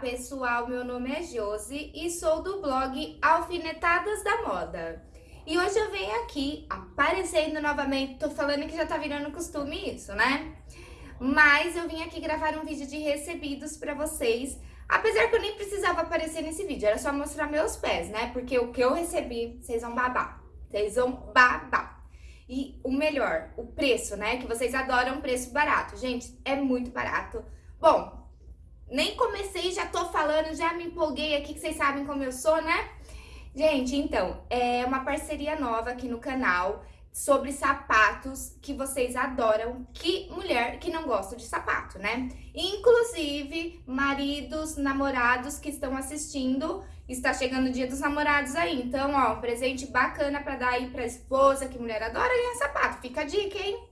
pessoal, meu nome é Josi e sou do blog Alfinetadas da Moda. E hoje eu venho aqui aparecendo novamente, tô falando que já tá virando costume isso, né? Mas eu vim aqui gravar um vídeo de recebidos pra vocês, apesar que eu nem precisava aparecer nesse vídeo, era só mostrar meus pés, né? Porque o que eu recebi, vocês vão babar, vocês vão babar. E o melhor, o preço, né? Que vocês adoram preço barato. Gente, é muito barato. Bom, nem comecei, já tô falando, já me empolguei aqui, que vocês sabem como eu sou, né? Gente, então, é uma parceria nova aqui no canal sobre sapatos que vocês adoram. Que mulher que não gosta de sapato, né? Inclusive, maridos, namorados que estão assistindo, está chegando o dia dos namorados aí. Então, ó, um presente bacana pra dar aí pra esposa, que mulher adora ganhar sapato. Fica a dica, hein?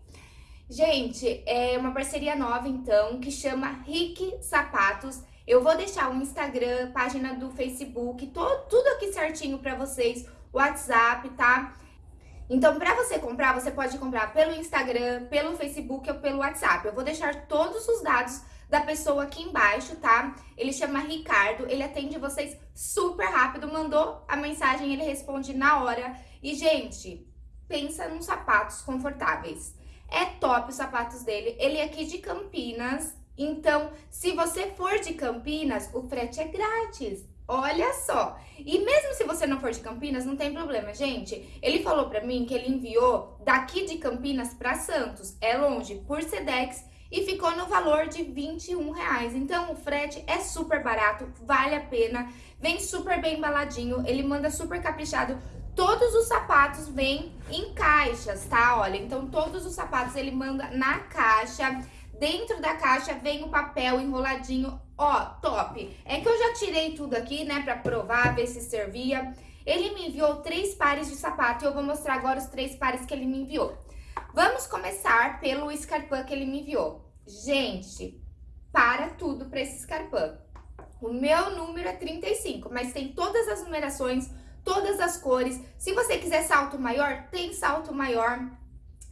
Gente, é uma parceria nova, então, que chama Rick Sapatos. Eu vou deixar o Instagram, página do Facebook, todo, tudo aqui certinho pra vocês, WhatsApp, tá? Então, pra você comprar, você pode comprar pelo Instagram, pelo Facebook ou pelo WhatsApp. Eu vou deixar todos os dados da pessoa aqui embaixo, tá? Ele chama Ricardo, ele atende vocês super rápido, mandou a mensagem, ele responde na hora. E, gente, pensa nos sapatos confortáveis. É top os sapatos dele. Ele é aqui de Campinas. Então, se você for de Campinas, o frete é grátis. Olha só. E mesmo se você não for de Campinas, não tem problema, gente. Ele falou pra mim que ele enviou daqui de Campinas pra Santos. É longe, por Sedex. E ficou no valor de 21 reais. Então, o frete é super barato, vale a pena. Vem super bem embaladinho, ele manda super caprichado. Todos os sapatos vêm em caixas, tá? Olha, então todos os sapatos ele manda na caixa. Dentro da caixa vem o papel enroladinho, ó, top. É que eu já tirei tudo aqui, né, pra provar, ver se servia. Ele me enviou três pares de sapato e eu vou mostrar agora os três pares que ele me enviou. Vamos começar pelo escarpão que ele me enviou. Gente, para tudo pra esse escarpão. O meu número é 35, mas tem todas as numerações todas as cores. Se você quiser salto maior, tem salto maior.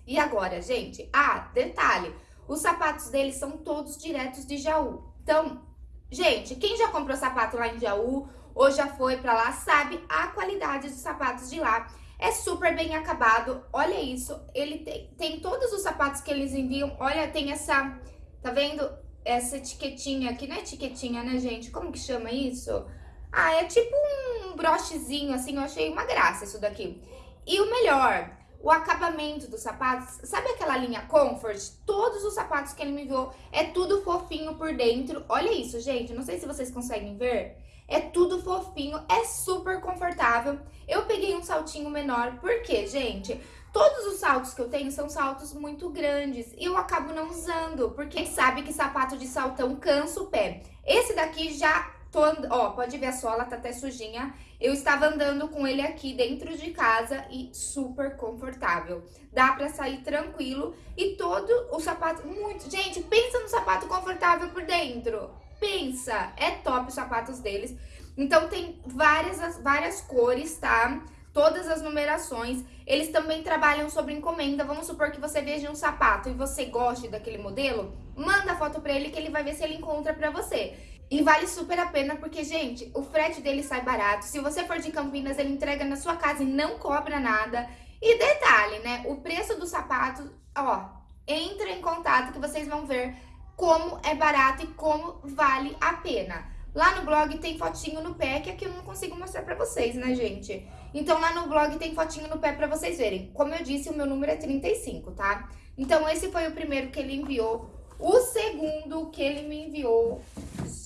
E agora, gente, ah, detalhe, os sapatos deles são todos diretos de Jaú. Então, gente, quem já comprou sapato lá em Jaú ou já foi pra lá, sabe a qualidade dos sapatos de lá. É super bem acabado, olha isso, ele tem, tem todos os sapatos que eles enviam, olha, tem essa, tá vendo? Essa etiquetinha aqui, não é etiquetinha, né, gente? Como que chama isso? Ah, é tipo um brochezinho, assim, eu achei uma graça isso daqui. E o melhor, o acabamento dos sapatos, sabe aquela linha Comfort? Todos os sapatos que ele me enviou, é tudo fofinho por dentro. Olha isso, gente, não sei se vocês conseguem ver. É tudo fofinho, é super confortável. Eu peguei um saltinho menor, porque, gente, todos os saltos que eu tenho são saltos muito grandes e eu acabo não usando, porque sabe que sapato de saltão cansa o pé. Esse daqui já Tô, ó, pode ver a sola, tá até sujinha. Eu estava andando com ele aqui dentro de casa e super confortável. Dá pra sair tranquilo e todo o sapato, muito... Gente, pensa no sapato confortável por dentro. Pensa, é top os sapatos deles. Então tem várias, várias cores, tá? Todas as numerações. Eles também trabalham sobre encomenda. Vamos supor que você veja um sapato e você goste daquele modelo. Manda foto pra ele que ele vai ver se ele encontra pra você. E vale super a pena porque, gente, o frete dele sai barato. Se você for de Campinas, ele entrega na sua casa e não cobra nada. E detalhe, né? O preço do sapato, ó, entra em contato que vocês vão ver como é barato e como vale a pena. Lá no blog tem fotinho no pé, que aqui eu não consigo mostrar pra vocês, né, gente? Então, lá no blog tem fotinho no pé pra vocês verem. Como eu disse, o meu número é 35, tá? Então, esse foi o primeiro que ele enviou. O segundo que ele me enviou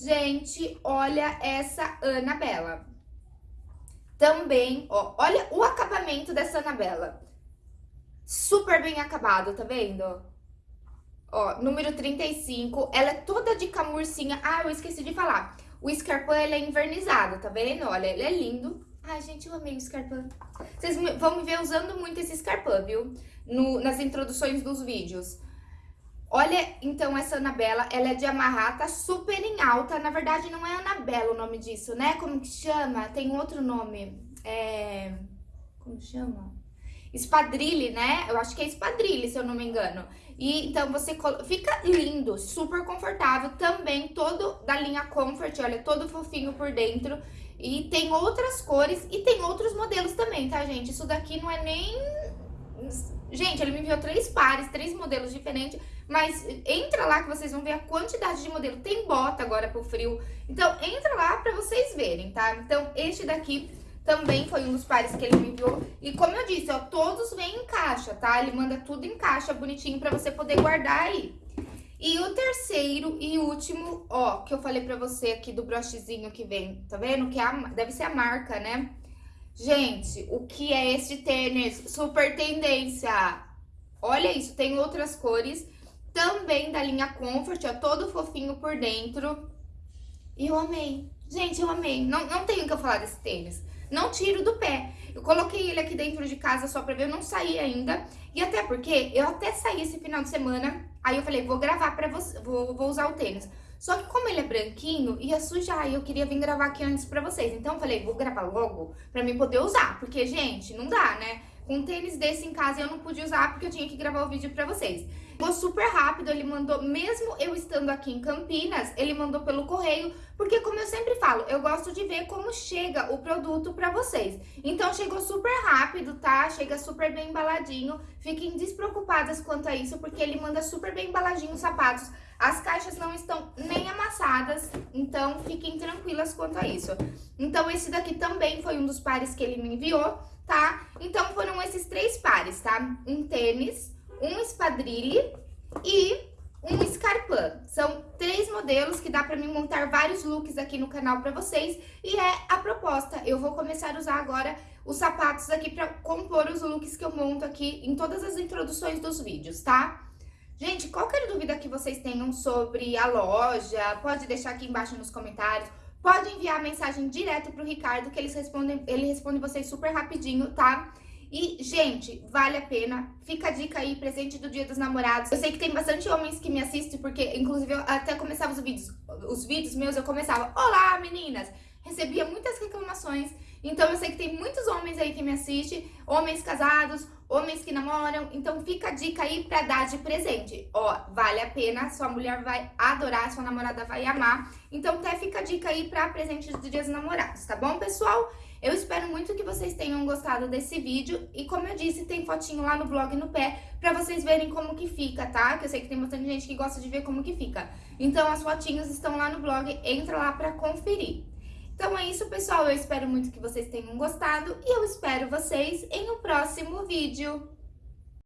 Gente, olha essa Anabela. Também, ó, olha o acabamento dessa Anabela. Super bem acabado, tá vendo? Ó, número 35, ela é toda de camurcinha. Ah, eu esqueci de falar. O escarpão, ele é invernizado, tá vendo? Olha, ele é lindo. Ai, gente, eu amei o escarpão. Vocês vão me ver usando muito esse escarpão, viu? No, nas introduções dos vídeos. Olha, então, essa Anabela, ela é de amarrar, tá super em alta. Na verdade, não é Anabela o nome disso, né? Como que chama? Tem outro nome. É... Como chama? espadrilhe, né? Eu acho que é espadrilhe, se eu não me engano. E então você fica lindo, super confortável, também todo da linha Comfort, olha, todo fofinho por dentro. E tem outras cores e tem outros modelos também, tá, gente? Isso daqui não é nem... Gente, ele me enviou três pares, três modelos diferentes, mas entra lá que vocês vão ver a quantidade de modelo. Tem bota agora pro frio, então entra lá pra vocês verem, tá? Então, este daqui também foi um dos pares que ele me enviou. E como eu disse, ó, todos vêm em caixa, tá? Ele manda tudo em caixa bonitinho pra você poder guardar aí. E o terceiro e último, ó, que eu falei pra você aqui do brochezinho que vem, tá vendo? Que é a, deve ser a marca, né? Gente, o que é este tênis? Super tendência! Olha isso, tem outras cores, também da linha Comfort, ó, todo fofinho por dentro. E eu amei. Gente, eu amei. Não, não tenho o que eu falar desse tênis. Não tiro do pé. Eu coloquei ele aqui dentro de casa só pra ver, eu não saí ainda. E até porque eu até saí esse final de semana, aí eu falei, vou gravar pra você, vou, vou usar o tênis. Só que como ele é branquinho, ia sujar e eu queria vir gravar aqui antes pra vocês. Então eu falei, vou gravar logo pra mim poder usar. Porque, gente, não dá, né? Um tênis desse em casa eu não pude usar porque eu tinha que gravar o vídeo pra vocês. Ficou super rápido, ele mandou, mesmo eu estando aqui em Campinas, ele mandou pelo correio, porque como eu sempre falo, eu gosto de ver como chega o produto pra vocês. Então chegou super rápido, tá? Chega super bem embaladinho, fiquem despreocupadas quanto a isso, porque ele manda super bem embaladinho os sapatos. As caixas não estão nem amassadas, então fiquem tranquilas quanto a isso. Então esse daqui também foi um dos pares que ele me enviou tá? Então foram esses três pares, tá? Um tênis, um espadrilhe e um escarpã. São três modelos que dá pra mim montar vários looks aqui no canal pra vocês. E é a proposta. Eu vou começar a usar agora os sapatos aqui pra compor os looks que eu monto aqui em todas as introduções dos vídeos, tá? Gente, qualquer dúvida que vocês tenham sobre a loja, pode deixar aqui embaixo nos comentários. Pode enviar mensagem direto pro Ricardo, que eles respondem, ele responde vocês super rapidinho, tá? E, gente, vale a pena. Fica a dica aí, presente do Dia dos Namorados. Eu sei que tem bastante homens que me assistem, porque, inclusive, eu até começava os vídeos, os vídeos meus, eu começava, Olá, meninas! Recebia muitas reclamações, então eu sei que tem muitos homens aí que me assistem, homens casados, homens que namoram, então fica a dica aí pra dar de presente. Ó, vale a pena, sua mulher vai adorar, sua namorada vai amar. Então até fica a dica aí pra presente do Dia dos Namorados, tá bom, pessoal? Eu espero muito que vocês tenham gostado desse vídeo e como eu disse, tem fotinho lá no blog no pé pra vocês verem como que fica, tá? Que eu sei que tem bastante gente que gosta de ver como que fica. Então as fotinhos estão lá no blog, entra lá pra conferir. Então é isso, pessoal. Eu espero muito que vocês tenham gostado e eu espero vocês em um próximo vídeo.